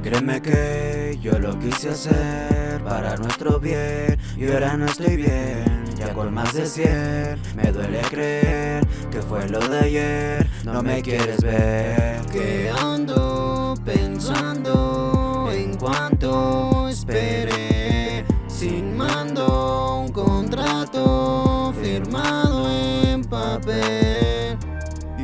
créeme que yo lo quise hacer para nuestro bien. Y ahora no estoy bien, ya con más de 100 Me duele creer que fue lo de ayer. No me quieres ver. Que ando pensando en cuanto esperé. Sin mando un contrato firmado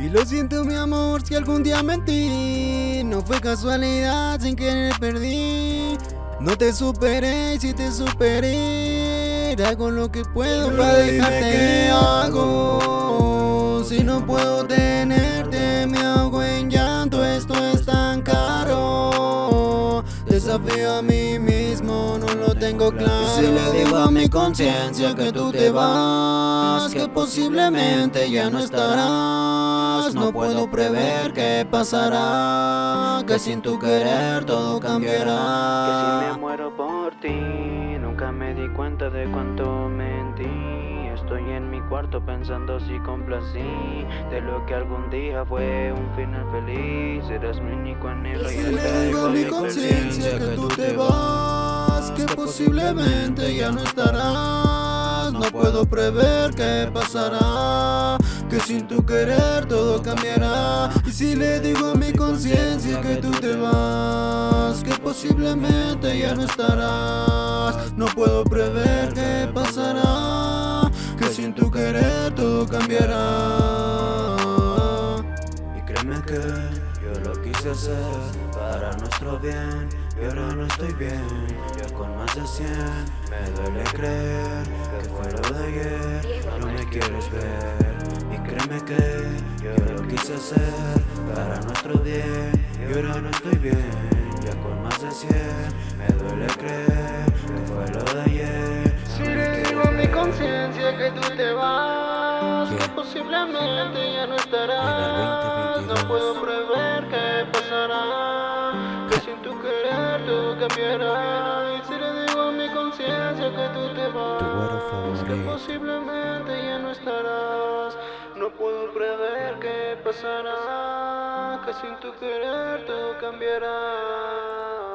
y lo siento mi amor si algún día mentí. No fue casualidad, sin querer perdí. No te superé, si te superé. Hago lo que puedo para dejarte qué hago. Si no puedo tenerte mismo, no lo tengo claro. Si le digo a mi conciencia que tú te vas Que posiblemente ya no estarás no puedo prever qué pasará Que sin tu querer todo cambiará. Que si me muero por ti Nunca me di cuenta de cuánto mentí. Estoy en mi cuarto pensando si complací De lo que algún día fue un final feliz. Eres mi único anhelo y si le digo a mi conciencia que tú te vas posiblemente ya no estarás. No puedo prever qué pasará. Que sin tu querer todo cambiará. Y si le digo a mi conciencia que tú te vas Que posiblemente ya no estarás. No puedo prever qué pasará. Que sin tu querer todo cambiará. Y créeme que yo lo quise hacer para nuestro bien Y ahora no estoy bien, ya con más de 100 Me duele creer que fue lo de ayer. No me quieres ver Créeme que yo lo quise hacer para nuestro bien Y ahora no estoy bien, ya con más de 100 Me duele creer que fue lo de ayer. Si le digo a mi conciencia que tú te vas Que posiblemente ya no estarás. No puedo prever Y si le digo a mi conciencia que tú te vas Que posiblemente ya no estarás no puedo prever qué pasará, que sin tu querer todo cambiará.